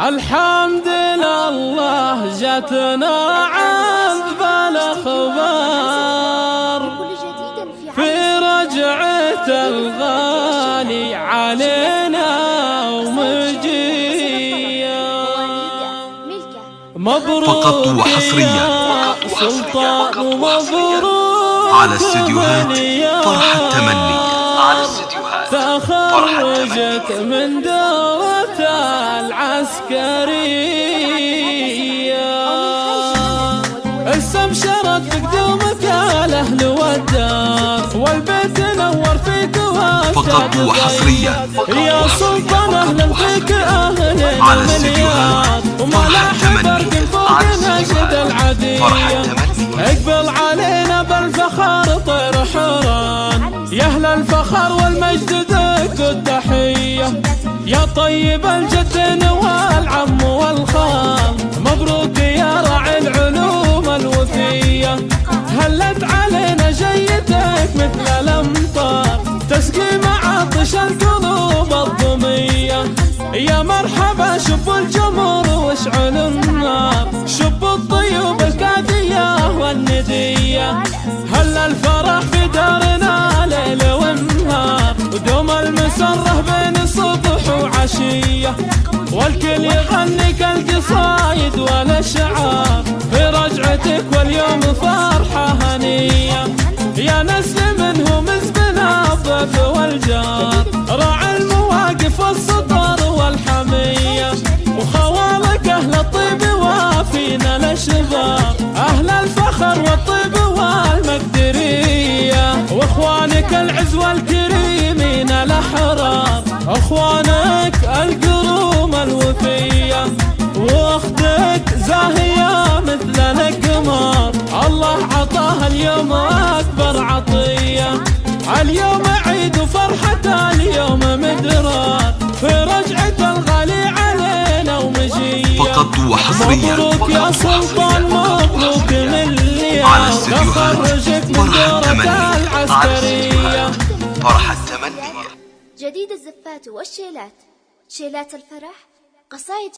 الحمد لله جاتنا عذب الأخبار. في رجعة الغالي علينا ومجيا مبروك فقط وحصريا سلطان ومبروك على استديوهات فرح تخرجت من دورة العسكرية. استبشرت بقدومك الاهل والدار والبيت نور فيك فقط وحصريا يا سلطان أهلا فيك أهلا على استديوهات. فرح التمني على يا طيب الجد والعم والخال مبروك يا راعي العلوم الوفية هلت علينا جيتك مثل الأمطار؟ تسقي معطش القلوب الضمية يا مرحبا شب الجمر واشعل النار. شب الطيوب الكافية والندية. هل الفرح في دارنا والكل يغني كالقصايد والأشعار في رجعتك واليوم فرحة هنية. يا نسل منهم زبنا الضيف والجار. راعي المواقف والسطر والحمية. وخوالك أهل الطيب وافينا الأشبار أهل الفخر والطيب والمقدرية. وإخوانك العز والكريمين الأحرار. إخوانك القروم الوفية. وأختك زاهية مثل القمر. الله عطاها اليوم أكبر عطية. اليوم عيد وفرحة اليوم مدرار في رجعة الغالي علينا ومجية. فقط وحصريا. مبروك يا سلطان مبروك لليوم على استديوهات من دورة العسكرية. فرح التمني. جديد الزفات والشيلات. شيلات الفرح 笠市